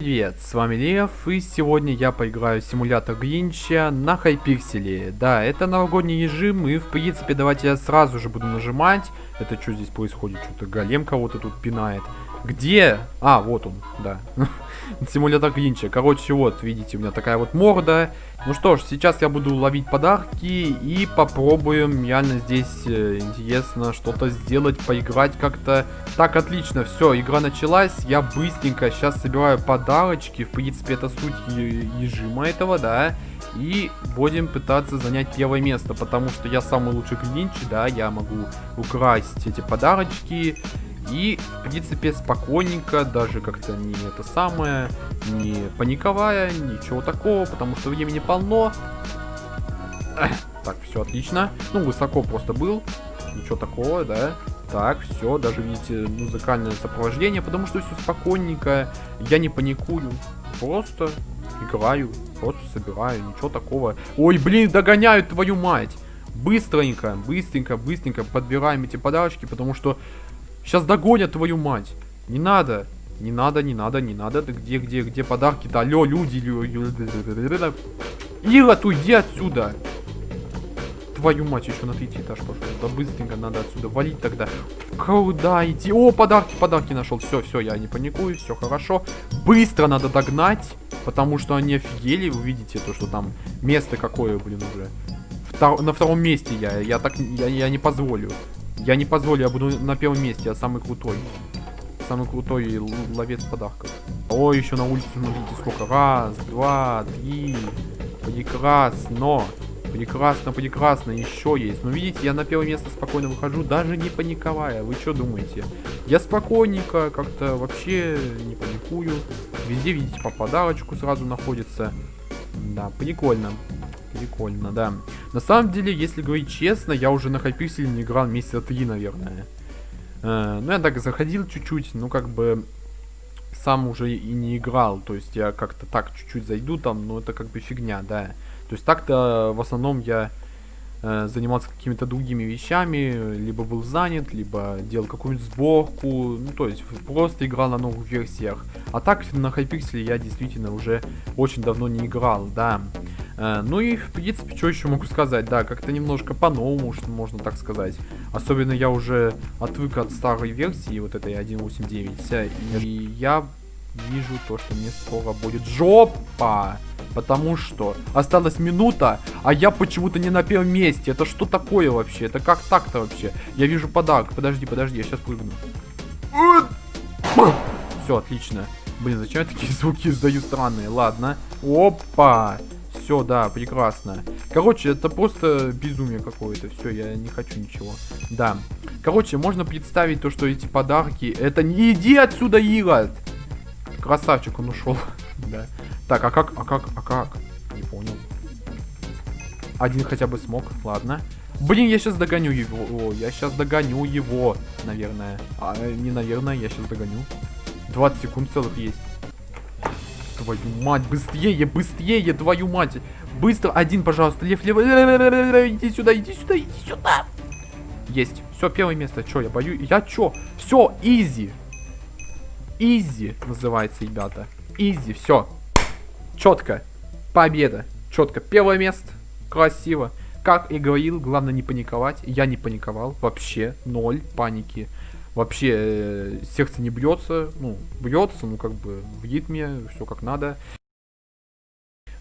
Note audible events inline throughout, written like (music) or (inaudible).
Привет, с вами Лев, и сегодня я поиграю в симулятор Гринча на Хайпикселе. Да, это новогодний режим, и в принципе давайте я сразу же буду нажимать. Это что здесь происходит? Что-то голем кого-то тут пинает. Где? А, вот он, да. (laughs) Симулятор Гринча. Короче, вот, видите, у меня такая вот морда. Ну что ж, сейчас я буду ловить подарки и попробуем реально здесь э, интересно что-то сделать, поиграть как-то. Так, отлично, все, игра началась. Я быстренько сейчас собираю подарочки. В принципе, это суть режима этого, да. И будем пытаться занять первое место, потому что я самый лучший Гринч, да, я могу украсть эти подарочки. И, в принципе, спокойненько, даже как-то не это самое, не паниковая, ничего такого, потому что времени полно. Так, все отлично. Ну, высоко просто был. Ничего такого, да. Так, все, даже, видите, музыкальное сопровождение, потому что все спокойненько. Я не паникую. Просто играю, просто собираю, ничего такого. Ой, блин, догоняют твою мать! Быстренько, быстренько, быстренько подбираем эти подарочки, потому что Сейчас догонят твою мать. Не надо. Не надо, не надо, не надо. Да где, где, где подарки-то? Алло, люди. Ира, уйди отсюда. Твою мать, еще на третий этаж пошел. Да быстренько надо отсюда валить тогда. Куда идти? О, подарки, подарки нашел. Все, все, я не паникую, все хорошо. Быстро надо догнать, потому что они офигели. Вы видите то, что там место какое, блин, уже. Втор на втором месте я. Я так, я, я не позволю. Я не позволю, я буду на первом месте, я самый крутой. Самый крутой ловец подарков. О, еще на улице, смотрите, сколько. Раз, два, три. Прекрасно. Прекрасно, прекрасно. Еще есть. Но видите, я на первое место спокойно выхожу, даже не паниковая. Вы что думаете? Я спокойненько, как-то вообще не паникую. Везде, видите, по подарочку сразу находится. Да, прикольно. Прикольно, да. На самом деле, если говорить честно, я уже на Хайпикселе не играл месяца три, наверное. Э, ну, я так заходил чуть-чуть, ну, как бы сам уже и не играл. То есть я как-то так чуть-чуть зайду там, но это как бы фигня, да. То есть так-то в основном я э, занимался какими-то другими вещами, либо был занят, либо делал какую-нибудь сборку, ну, то есть просто играл на новых версиях. А так на Hypixel я действительно уже очень давно не играл, да. Э, ну и, в принципе, что еще могу сказать, да, как-то немножко по-новому, что можно так сказать. Особенно я уже отвык от старой версии, вот этой 1.8.9, и я вижу то, что мне скоро будет жопа. Потому что осталась минута, а я почему-то не на первом месте. Это что такое вообще? Это как так-то вообще? Я вижу подарок. Подожди, подожди, я сейчас прыгну. Все, отлично. Блин, зачем я такие звуки издаю странные? Ладно. Опа. Все, да, прекрасно. Короче, это просто безумие какое-то. Все, я не хочу ничего. Да. Короче, можно представить то, что эти подарки... Это не иди отсюда, Ирод! Красавчик, он ушел. (laughs) да. Так, а как, а как, а как? Не понял. Один хотя бы смог, ладно. Блин, я сейчас догоню его. О, я сейчас догоню его, наверное. А, не наверное, я сейчас догоню. 20 секунд целых есть. Твою мать, быстрее, быстрее, твою мать. Быстро, один, пожалуйста, лев, лев, иди сюда, иди сюда, иди сюда. Есть. Все, первое место. Че, я боюсь? Я че? Все, easy. Easy называется, ребята. Easy, все. Четко. Победа. Четко. Первое место. Красиво. Как и говорил, главное не паниковать. Я не паниковал. Вообще. Ноль паники. Вообще э, сердце не бьется. Ну, бьется, ну как бы в ритме. Все как надо.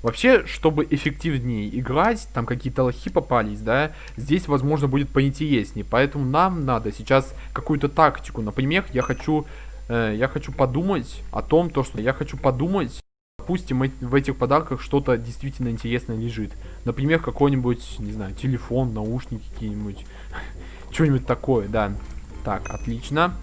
Вообще, чтобы эффективнее играть, там какие-то лохи попались, да, здесь, возможно, будет поинтереснее. Поэтому нам надо сейчас какую-то тактику. Например, я хочу э, я хочу подумать о том, то, что я хочу подумать, допустим, в этих подарках что-то действительно интересное лежит. Например, какой-нибудь, не знаю, телефон, наушники какие-нибудь, (laughs) что-нибудь такое, да. Так, отлично.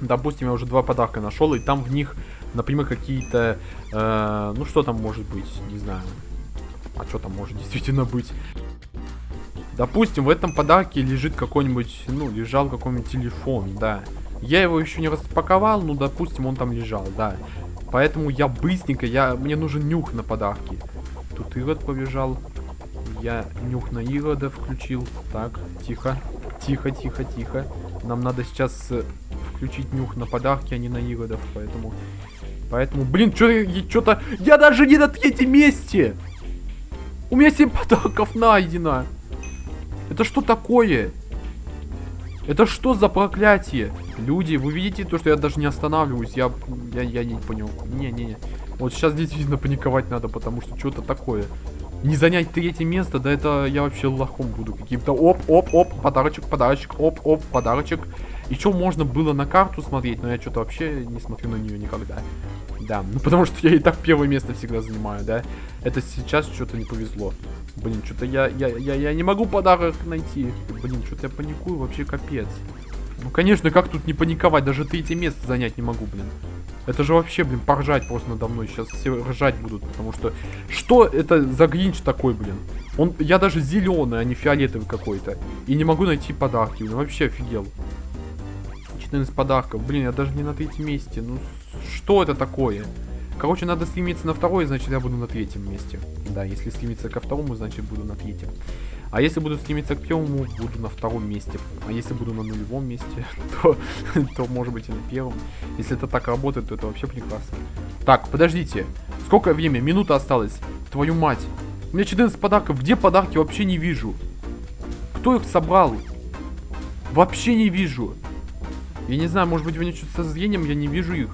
Допустим, я уже два подарка нашел, и там в них, например, какие-то, э, ну что там может быть, не знаю. А что там может (laughs) действительно быть? Допустим, в этом подарке лежит какой-нибудь, ну, лежал какой-нибудь телефон, да. Я его еще не распаковал, ну, допустим, он там лежал, да. Поэтому я быстренько, я, мне нужен нюх на подарки. Тут Ирод побежал. Я нюх на Ирода включил. Так, тихо, тихо, тихо, тихо. Нам надо сейчас э, включить нюх на подарки, а не на Иродов, поэтому Поэтому, блин, что-то... Я даже не на третьем месте! У меня 7 подарков найдено! Это что такое? Это что за проклятие? Люди, вы видите то, что я даже не останавливаюсь? Я, я, я не понял. Не-не-не. Вот сейчас действительно паниковать надо, потому что что-то такое. Не занять третье место, да это я вообще лохом буду каким-то. Оп, оп, оп, подарочек, подарочек, оп, оп, подарочек. Еще можно было на карту смотреть, но я что-то вообще не смотрю на нее никогда. Да, ну потому что я и так первое место всегда занимаю, да. Это сейчас что-то не повезло. Блин, что-то я, я, я, я не могу подарок найти. Блин, что-то я паникую, вообще капец. Ну, конечно, как тут не паниковать? Даже третье место занять не могу, блин. Это же вообще, блин, поржать просто надо мной. Сейчас все ржать будут, потому что... Что это за гринч такой, блин? Он, я даже зеленый, а не фиолетовый какой-то. И не могу найти подарки. Блин, вообще офигел. 14 подарков. Блин, я даже не на третьем месте. Ну, что это такое? Короче, надо стремиться на второй, значит я буду на третьем месте. Да, если стремиться ко второму, значит буду на третьем. А если буду стремиться к первому, буду на втором месте. А если буду на нулевом месте, (laughs) то, то может быть и на первом. Если это так работает, то это вообще прекрасно. Так, подождите. Сколько время? Минута осталась. Твою мать. У меня 14 подарков. Где подарки? Вообще не вижу. Кто их собрал? Вообще не вижу. Я не знаю, может быть, у меня что-то со зрением, я не вижу их.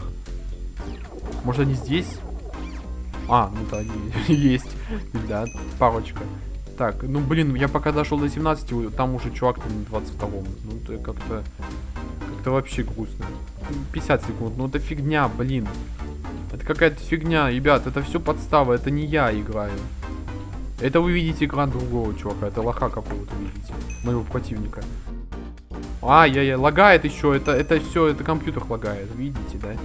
Может, они здесь? А, ну да, (laughs) есть. Да, парочка. Так, ну блин, я пока дошел до 17, там уже чувак там на 22-м. Ну это как-то... Как-то вообще грустно. 50 секунд, ну это фигня, блин. Это какая-то фигня, ребят, это все подстава, это не я играю. Это вы видите экран другого чувака, это лоха какого-то видите, моего противника. А, я, я, лагает еще, это, это все, это компьютер лагает, видите, да?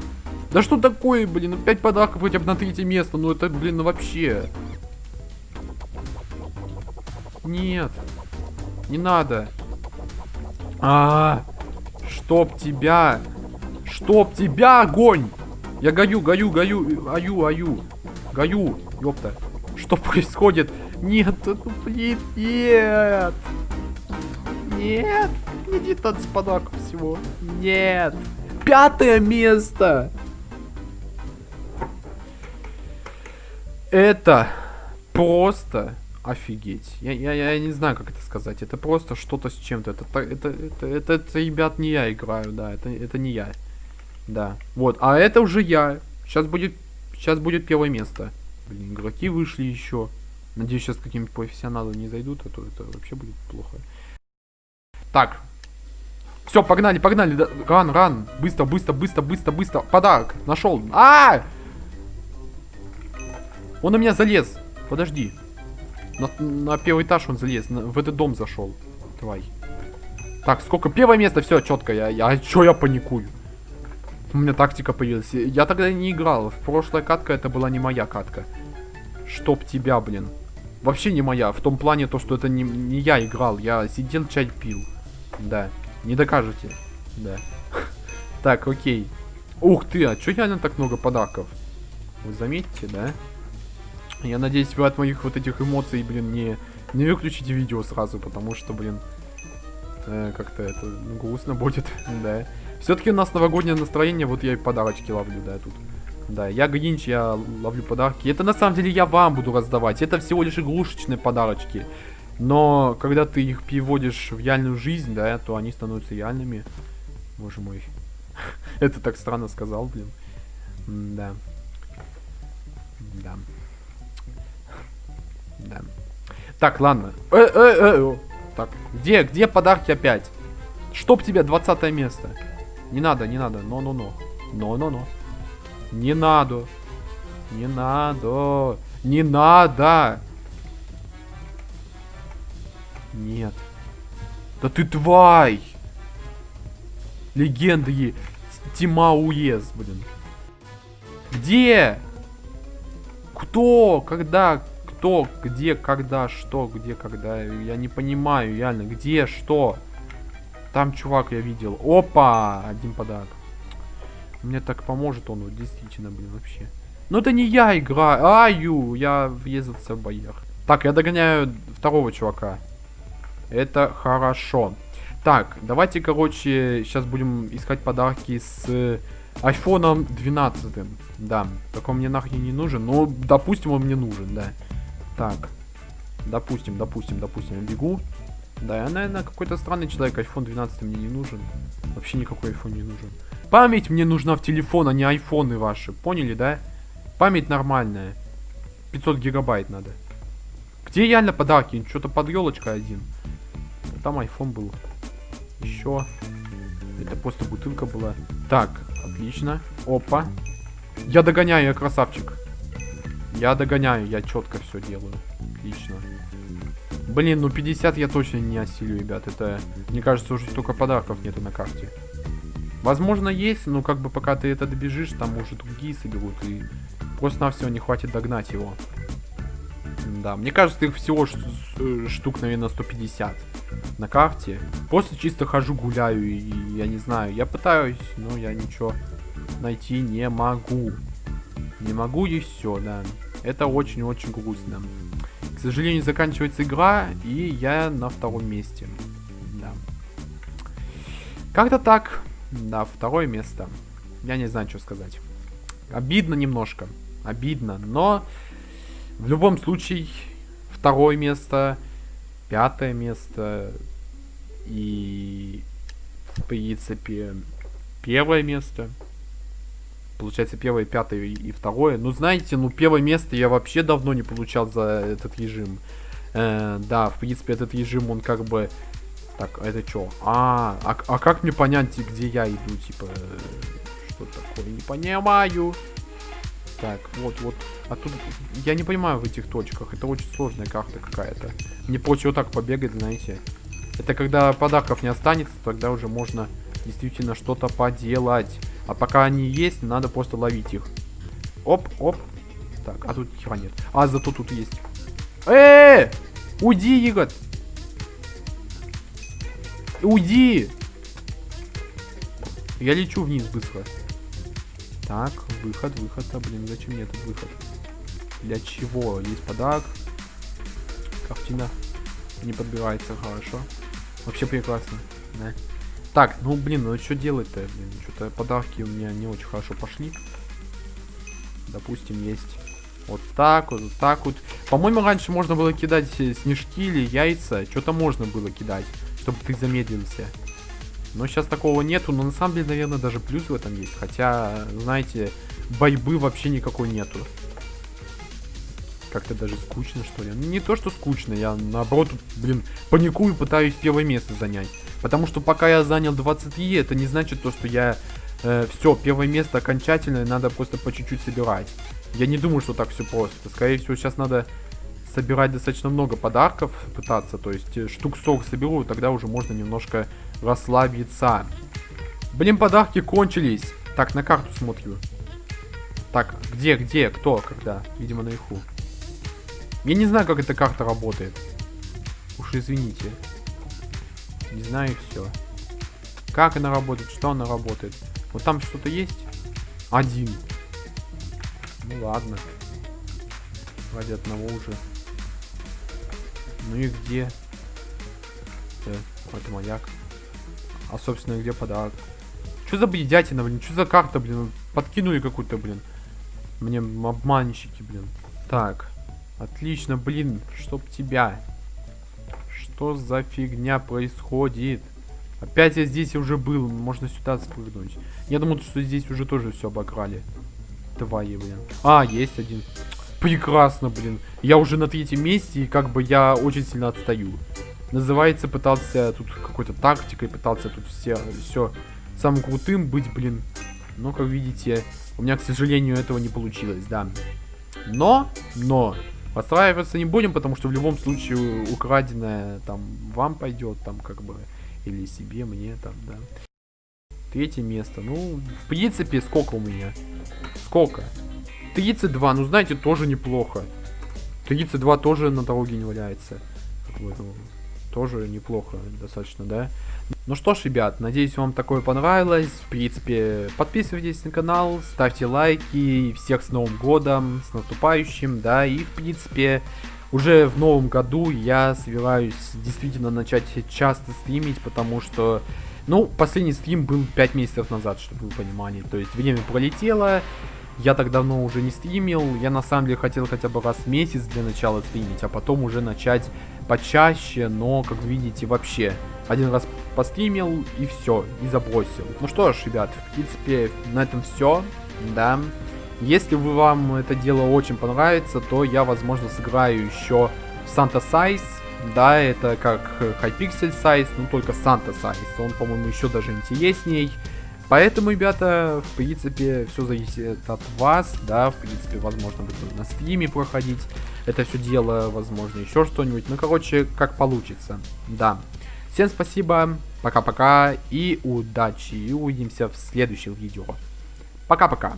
Да что такое, блин, опять подарков хотя бы на третье место, ну это, блин, ну вообще. Нет, не надо. А, -а, -а чтоб тебя, чтоб тебя, огонь! Я гаю, гаю, гаю, аю, аю, гаю, ёпта. Что происходит? Нет, ну, блин, нет. Нет, не 19 подарков всего. Нет. Пятое место. Это просто офигеть. Я, я, я не знаю, как это сказать. Это просто что-то с чем-то. Это, это, это, это, это, ребят, не я играю, да. Это, это не я. Да. Вот. А это уже я. Сейчас будет, сейчас будет первое место. Блин, игроки вышли еще. Надеюсь, сейчас какие-нибудь профессионалы не зайдут, а то это вообще будет плохо. Так. Все, погнали, погнали. Ран, ран. Быстро, быстро, быстро, быстро, быстро. Подарок. Нашел. А! Он на меня залез. Подожди. На, на первый этаж он залез. На, в этот дом зашел. Давай. Так, сколько? Первое место, все, четко. Я, я, что я паникую? У меня тактика появилась. Я тогда не играл. В прошлая катка это была не моя катка. Чтоб тебя, блин. Вообще не моя. В том плане то, что это не, не я играл. Я сидел, чай пил. Да. Не докажете. Да. (laughs) Так, окей. Ух ты, а что реально так много подарков? Вы заметите, да? Я надеюсь, вы от моих вот этих эмоций, блин, не, не выключите видео сразу, потому что, блин, э, как-то это ну, грустно будет, (laughs) да. Все-таки у нас новогоднее настроение, вот я и подарочки ловлю, да, тут. Да, я Гринч, я ловлю подарки. Это на самом деле я вам буду раздавать. Это всего лишь игрушечные подарочки. Но когда ты их переводишь в реальную жизнь, да, то они становятся реальными. Боже мой. (laughs) Это так странно сказал, блин. Да. Да. Да. Так, ладно. Э, э, э, так, где, где подарки опять? Чтоб тебе 20 место. Не надо, не надо. Но-но-но. Но-но-но. Не надо. Не надо. Не надо. Нет. Да ты тварь. Легенды Тима Уез, блин. Где? Кто? Когда? Кто, где, когда, что, где, когда. Я не понимаю, реально. Где, что? Там чувак я видел. Опа! Один подарок. Мне так поможет он, вот, действительно, блин, вообще. Но это не я играю. Аю, я въездился в боях. Так, я догоняю второго чувака. Это хорошо. Так, давайте, короче, сейчас будем искать подарки с айфоном 12. Да, только он мне нахрен не нужен. Но, допустим, он мне нужен, да. Так. Допустим, допустим, допустим, я бегу. Да, я, наверное, какой-то странный человек. iPhone 12 мне не нужен. Вообще никакой iPhone не нужен. Память мне нужна в телефон, а не айфоны ваши. Поняли, да? Память нормальная. 500 гигабайт надо. Где реально подарки? Что-то под елочкой один. Там iPhone был. Еще. Это просто бутылка была. Так, отлично. Опа. Я догоняю, я красавчик. Я догоняю, я четко все делаю. Отлично. Блин, ну 50 я точно не осилю, ребят. Это, мне кажется, уже столько подарков нету на карте. Возможно, есть, но как бы пока ты это добежишь, там уже другие соберут. И просто-навсего не хватит догнать его. Да, мне кажется, их всего э, штук, наверное, 150 на карте. Просто чисто хожу, гуляю, и я не знаю, я пытаюсь, но я ничего найти не могу. Не могу и все, да. Это очень-очень грустно. К сожалению, заканчивается игра, и я на втором месте. Да. Как-то так. Да, второе место. Я не знаю, что сказать. Обидно немножко. Обидно, но в любом случае второе место, пятое место и в принципе первое место Получается, первое, пятое и второе. Ну, знаете, ну, первое место я вообще давно не получал за этот режим. Э, да, в принципе, этот режим, он как бы... Так, а это что? А, а, а как мне понять, где я иду? Типа, что такое? Не понимаю. Так, вот, вот. А тут я не понимаю в этих точках. Это очень сложная карта какая-то. Мне проще вот так побегать, знаете. Это когда подарков не останется, тогда уже можно действительно что-то поделать. А пока они есть, надо просто ловить их. Оп, оп. Так, а тут хера нет. А, зато тут есть. Э, -э, -э! Уйди, Игорь! Уйди! Я лечу вниз быстро. Так, выход, выход. А, блин, зачем мне этот выход? Для чего? Есть подарок. Картина не подбирается хорошо. Вообще прекрасно. Да. Так, ну блин, ну что делать-то? Блин, что-то подарки у меня не очень хорошо пошли. Допустим, есть вот так вот, вот так вот. По-моему, раньше можно было кидать снежки или яйца. Что-то можно было кидать, чтобы ты замедлился. Но сейчас такого нету. Но на самом деле, наверное, даже плюс в этом есть. Хотя, знаете, борьбы вообще никакой нету. Как-то даже скучно, что ли. Не то, что скучно. Я, наоборот, блин, паникую, пытаюсь первое место занять. Потому что пока я занял 23, это не значит то, что я... Э, все, первое место окончательное, надо просто по чуть-чуть собирать. Я не думаю, что так все просто. Скорее всего, сейчас надо собирать достаточно много подарков, пытаться. То есть э, штук 40 соберу, тогда уже можно немножко расслабиться. Блин, подарки кончились. Так, на карту смотрю. Так, где, где, кто, когда? Видимо, наверху. Я не знаю, как эта карта работает. Уж извините. Не знаю и все. Как она работает, что она работает. Вот там что-то есть? Один. Ну ладно. Ради одного уже. Ну и где? Э, это маяк. А собственно где подарок? Что за бредятина, блин? Что за карта, блин? Подкинули какую-то, блин. Мне обманщики, блин. Так. Отлично, блин. Чтоб тебя. Что за фигня происходит? Опять я здесь уже был. Можно сюда спрыгнуть. Я думал, что здесь уже тоже все обокрали. Твои, блин. А, есть один. Прекрасно, блин. Я уже на третьем месте, и как бы я очень сильно отстаю. Называется, пытался тут какой-то тактикой, пытался тут все, все самым крутым быть, блин. Но, как видите, у меня, к сожалению, этого не получилось, да. Но, но, Подстраиваться не будем, потому что в любом случае украденное там вам пойдет, там как бы, или себе, мне там, да. Третье место. Ну, в принципе, сколько у меня? Сколько? 32, ну знаете, тоже неплохо. 32 тоже на дороге не валяется. Вот, ну, тоже неплохо достаточно, да? Ну что ж, ребят, надеюсь, вам такое понравилось. В принципе, подписывайтесь на канал, ставьте лайки. Всех с Новым Годом, с наступающим, да. И, в принципе, уже в новом году я собираюсь действительно начать часто стримить, потому что Ну, последний стрим был 5 месяцев назад, чтобы вы понимали. То есть время пролетело, я так давно уже не стримил. Я на самом деле хотел хотя бы раз в месяц для начала стримить, а потом уже начать почаще, но, как видите, вообще один раз постримил и все, и забросил. Ну что ж, ребят, в принципе, на этом все, да. Если вы, вам это дело очень понравится, то я, возможно, сыграю еще в Santa Size. Да, это как Hypixel Size, но только Santa Size. Он, по-моему, еще даже интересней. Поэтому, ребята, в принципе, все зависит от вас, да, в принципе, возможно, будет на стриме проходить это все дело, возможно, еще что-нибудь. Ну, короче, как получится, да. Всем спасибо, пока-пока и удачи, и увидимся в следующих видео. Пока-пока.